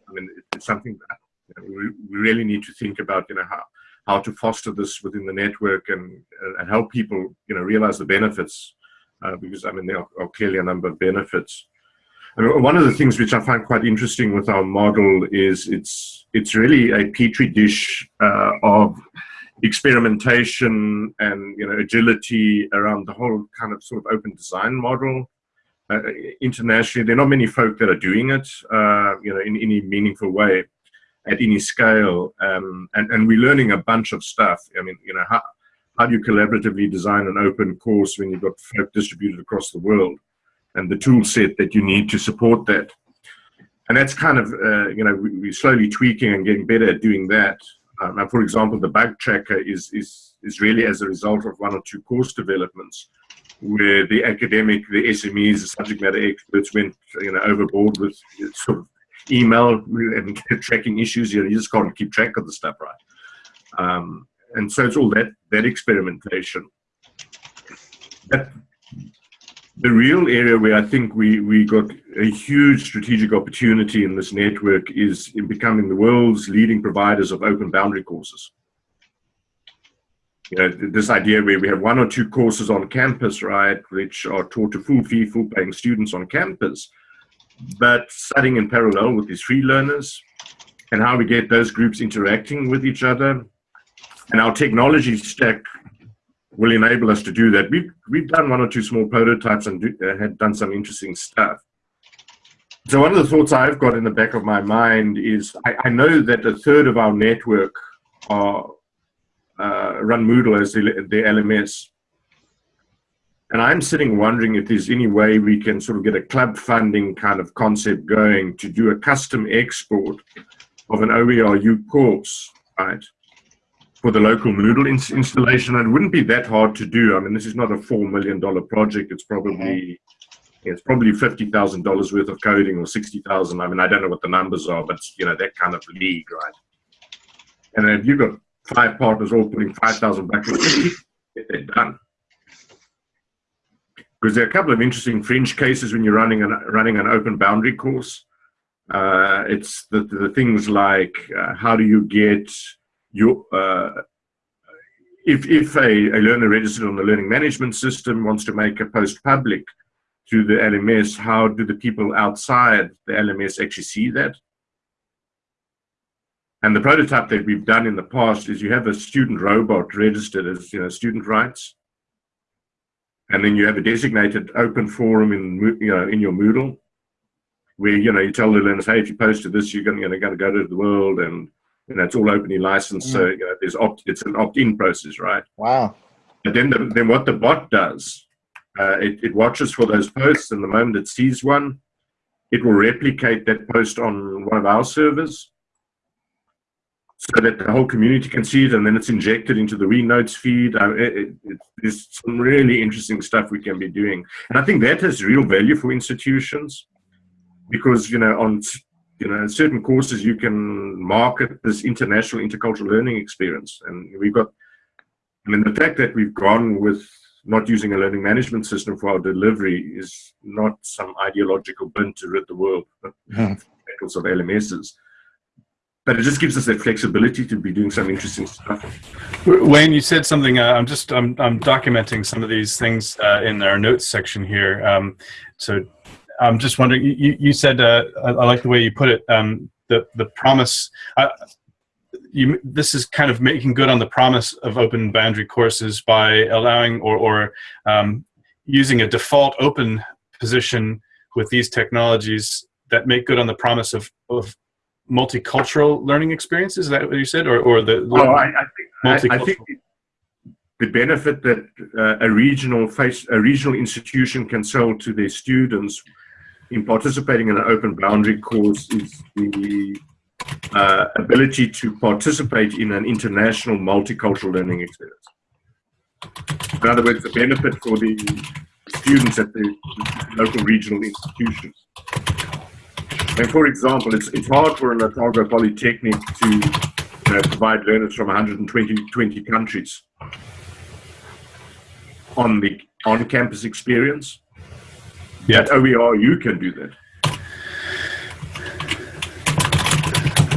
I mean, it's something that you know, we, we really need to think about, you know, how, how to foster this within the network and, and help people, you know, realize the benefits. Uh, because, I mean, there are, are clearly a number of benefits. I mean, one of the things which I find quite interesting with our model is it's, it's really a petri dish uh, of experimentation and you know agility around the whole kind of sort of open design model. Uh, internationally, there are not many folk that are doing it, uh, you know, in any meaningful way, at any scale, um, and and we're learning a bunch of stuff. I mean, you know, how how do you collaboratively design an open course when you've got folk distributed across the world, and the tool set that you need to support that. And that's kind of, uh, you know, we, we're slowly tweaking and getting better at doing that. Um, and for example, the bug tracker is, is, is really as a result of one or two course developments where the academic, the SMEs, the subject matter experts went you know, overboard with sort of email and tracking issues. You know, you just can't keep track of the stuff, right? Um, and so it's all that, that experimentation. That, the real area where I think we, we got a huge strategic opportunity in this network is in becoming the world's leading providers of open boundary courses. You know, this idea where we have one or two courses on campus, right, which are taught to full fee, full paying students on campus, but studying in parallel with these free learners and how we get those groups interacting with each other. And our technology stack will enable us to do that. We've, we've done one or two small prototypes and do, uh, had done some interesting stuff. So one of the thoughts I've got in the back of my mind is I, I know that a third of our network are uh, run Moodle as the, the LMS. And I'm sitting wondering if there's any way we can sort of get a club funding kind of concept going to do a custom export of an OERU course, right? For the local Moodle ins installation. It wouldn't be that hard to do. I mean, this is not a four million dollar project. It's probably it's probably fifty thousand dollars worth of coding or sixty thousand. I mean, I don't know what the numbers are, but you know that kind of league, right? And if you've got five partners all putting five thousand bucks, they're done. Because there are a couple of interesting fringe cases when you're running an running an open boundary course. Uh, it's the, the things like uh, how do you get you, uh, if, if a, a learner registered on the learning management system wants to make a post public to the LMS, how do the people outside the LMS actually see that? And the prototype that we've done in the past is you have a student robot registered as you know student rights, and then you have a designated open forum in you know in your Moodle, where you know you tell the learners, hey, if you post to this, you're going to going to go to the world, and you know it's all openly licensed. So you know, there's opt it's an opt-in process, right? Wow. But then, the, then what the bot does, uh, it, it watches for those posts, and the moment it sees one, it will replicate that post on one of our servers, so that the whole community can see it, and then it's injected into the WEnotes feed. Uh, it, it, it, there's some really interesting stuff we can be doing, and I think that has real value for institutions, because you know on you know certain courses you can market this international intercultural learning experience, and we've got I mean, the fact that we've gone with not using a learning management system for our delivery is not some ideological bent to rid the world of Mhm. of LMSs. But it just gives us that flexibility to be doing some interesting stuff. Wayne, you said something. Uh, I'm just I'm I'm documenting some of these things uh, in our notes section here. Um, so I'm just wondering. You you said uh, I, I like the way you put it. Um, the the promise. Uh, you this is kind of making good on the promise of open boundary courses by allowing or or um, using a default open position with these technologies that make good on the promise of of multicultural learning experiences. Is that what you said, or or the Oh, I, I think, I, I think the benefit that uh, a regional face, a regional institution can sell to their students in participating in an open boundary course is the uh, ability to participate in an international multicultural learning experience. In other words, the benefit for the students at the local regional institutions. And for example, it's, it's hard for an Otago Polytechnic to you know, provide learners from 120 20 countries on the on-campus experience. Yeah. At OER, you can do that.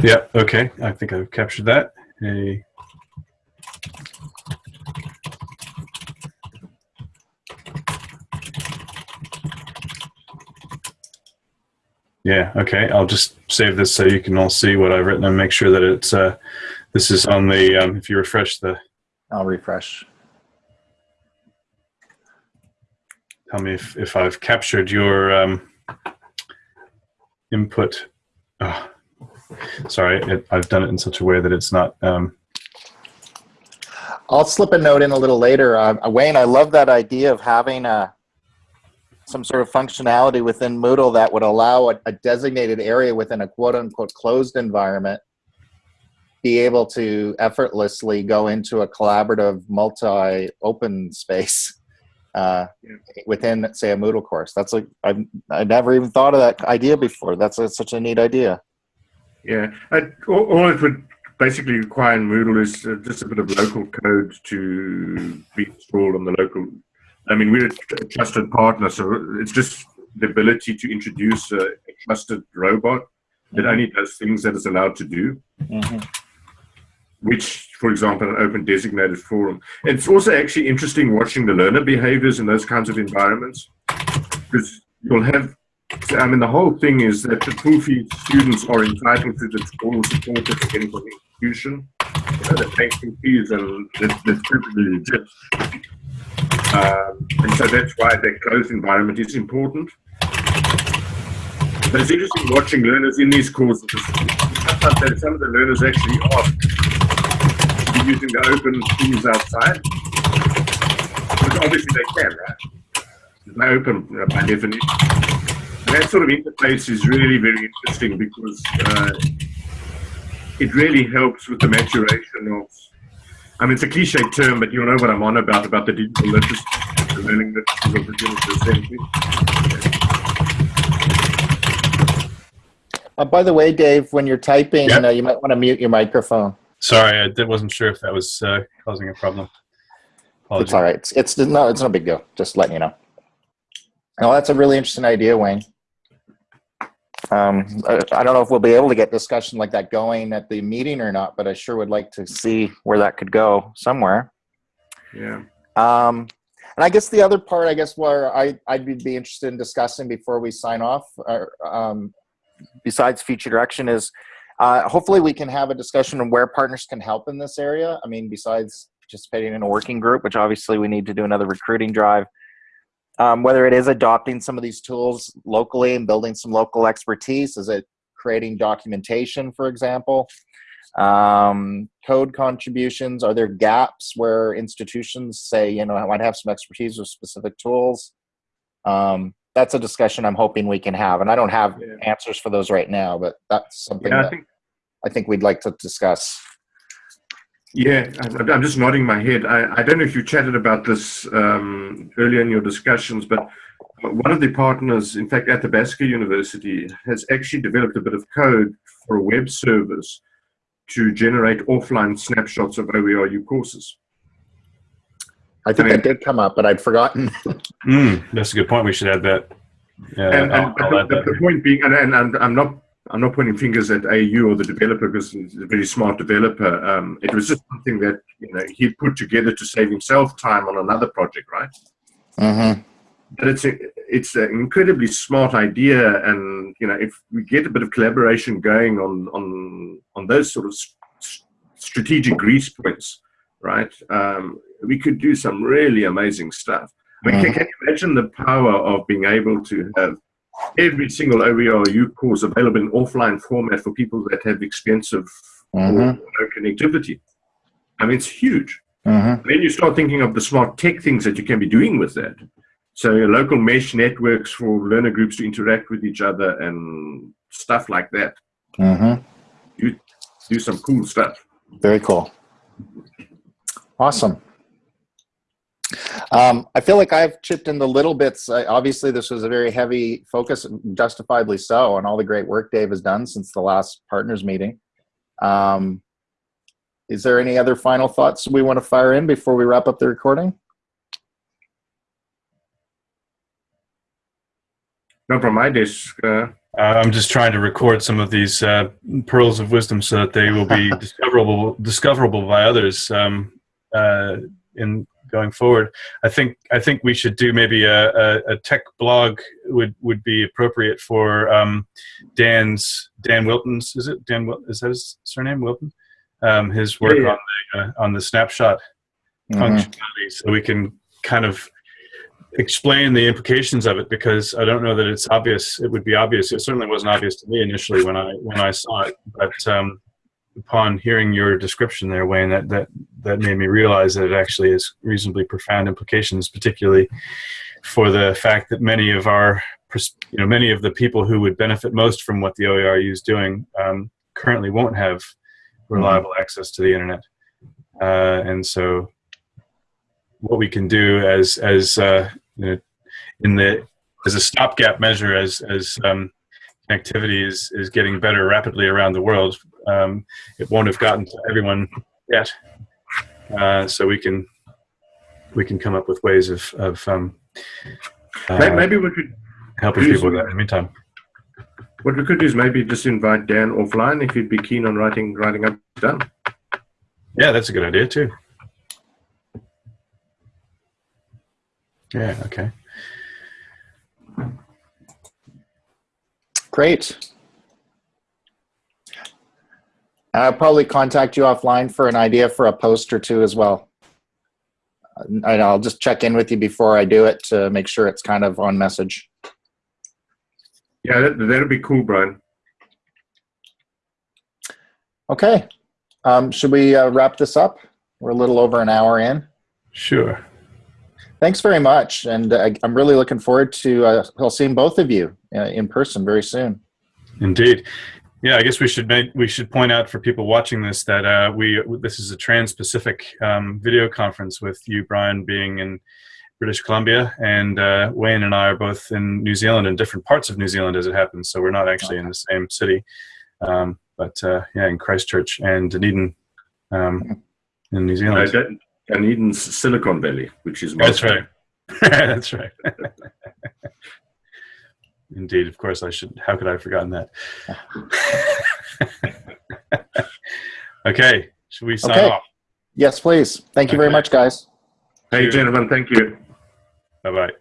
Yeah. Okay. I think I've captured that. A Yeah. Okay. I'll just save this so you can all see what I've written and make sure that it's. Uh, this is on the. Um, if you refresh the, I'll refresh. Tell me if if I've captured your um, input. Oh, sorry, it, I've done it in such a way that it's not. Um, I'll slip a note in a little later. Uh, Wayne, I love that idea of having a, some sort of functionality within Moodle that would allow a, a designated area within a quote unquote closed environment be able to effortlessly go into a collaborative multi open space uh, Yeah. within, say, a Moodle course. That's like, I've, I never even thought of that idea before. That's such a neat idea. Yeah, I, all, all it would basically require in Moodle is uh, just a bit of local code to be installed on the local. I mean, we're a trusted partner, so it's just the ability to introduce a, a trusted robot that only does things that it's allowed to do. Mhm. Which, for example, an open designated forum. It's also actually interesting watching the learner behaviors in those kinds of environments because you'll have. I mean, the whole thing is that the full students are entitled to the all the support that they're getting from the institution. You know, the banking fees and that's, that's perfectly legit. Um, and so that's why that closed environment is important. But it's interesting watching learners in these courses. Some of the learners actually ask using the open tools outside. But obviously they can, right? They're open uh, by definition. And that sort of interface is really very interesting because uh, it really helps with the maturation of. I mean, it's a cliche term, but you'll know what I'm on about about the digital literacy, the learning literacy of the 21st century. Uh, by the way, Dave, when you're typing, Yep. uh, you might want to mute your microphone. Sorry, I wasn't sure if that was uh, causing a problem. It's all right. It's, it's no, it's no big deal. Just letting you know. Oh, that's a really interesting idea, Wayne. Um, I, I don't know if we'll be able to get discussion like that going at the meeting or not, but I sure would like to see where that could go somewhere. Yeah. Um, and I guess the other part, I guess, where I, I'd be- be interested in discussing before we sign off, uh, um, besides feature direction, is Uh, hopefully, we can have a discussion on where partners can help in this area. I mean, besides participating in a working group, which obviously we need to do another recruiting drive. Um, whether it is adopting some of these tools locally and building some local expertise, is it creating documentation, for example? Um, code contributions, are there gaps where institutions say, you know, I might have some expertise with specific tools? Um, that's a discussion I'm hoping we can have. And I don't have Yeah. answers for those right now, but that's something Yeah, I that think I think we'd like to discuss. Yeah, I- I'm just nodding my head. I, I don't know if you chatted about this um, earlier in your discussions, but one of the partners, in fact, at Athabasca University, has actually developed a bit of code for a web service to generate offline snapshots of OERU courses. I think I mean- that did come up, but I'd forgotten. Mm, that's a good point. We should add that. Yeah, and, I'll, and I'll add the, that. the point being, and, and, and I'm not, I'm not pointing fingers at AU or the developer because he's a very smart developer. Um, it was just something that you know he put together to save himself time on another project, right? mm-hmm. but it's a, it's an incredibly smart idea and you know if we get a bit of collaboration going on on on those sort of s- s- strategic grease points right um, we could do some really amazing stuff I mean, can, can you imagine the power of being able to have every single OERU course available in offline format for people that have expensive or Mm-hmm. no connectivity I mean it's huge Mm-hmm. then you start thinking of the smart tech things that you can be doing with that. So your local mesh networks for learner groups to interact with each other and stuff like that. Mm-hmm. Do some cool stuff. Very cool. Awesome. Um, I feel like I've chipped in the little bits. I, obviously, this was a very heavy focus, justifiably so, on all the great work Dave has done since the last partners meeting. Um, is there any other final thoughts we want to fire in before we wrap up the recording? Not from my desk. Uh, Uh, I'm just trying to record some of these uh, pearls of wisdom so that they will be discoverable discoverable by others um, uh, in going forward. I think I think we should do maybe a, a, a tech blog would would be appropriate for um, Dan's Dan Wilton's is it Dan is that his surname Wilton? Um, his work Yeah, yeah. on the uh, on the snapshot Mhm. functionality so we can kind of explain the implications of it because I don't know that it's obvious. It would be obvious. It certainly wasn't obvious to me initially when I when I saw it, but um, upon hearing your description there, Wayne, that that that made me realize that it actually has reasonably profound implications, particularly for the fact that many of our you know many of the people who would benefit most from what the OERU is doing um, currently won't have reliable access to the internet, uh, and so what we can do as as uh, you know, in the as a stopgap measure as as um, connectivity is is getting better rapidly around the world. Um, it won't have gotten to everyone yet, uh, so we can we can come up with ways of of um, uh, maybe we could helping people with that in the meantime. what we could do is maybe just invite Dan offline if he'd be keen on writing writing up done. Yeah, that's a good idea too. Yeah. Okay. Great. I'll probably contact you offline for an idea for a post or two as well. And I'll just check in with you before I do it to make sure it's kind of on message. Yeah, that, that'd be cool, Brian. Okay. Um, should we uh, wrap this up? We're a little over an hour in. Sure. Thanks very much. And uh, I'm really looking forward to uh, seeing both of you uh, in person very soon. Indeed. Yeah, I guess we should make, we should point out for people watching this that uh, we this is a trans-Pacific um, video conference with you, Brian, being in British Columbia, and uh, Wayne and I are both in New Zealand in different parts of New Zealand as it happens. So we're not actually in the same city, um, but uh, yeah, in Christchurch and Dunedin um, in New Uh, Zealand. Dan- Dunedin's Silicon Valley, which is That's right. That's right. Indeed, of course I should. How could I have forgotten that? okay, should we sign Okay. off? Yes, please. Thank you very much, guys. Hey, gentlemen, thank you. Bye bye.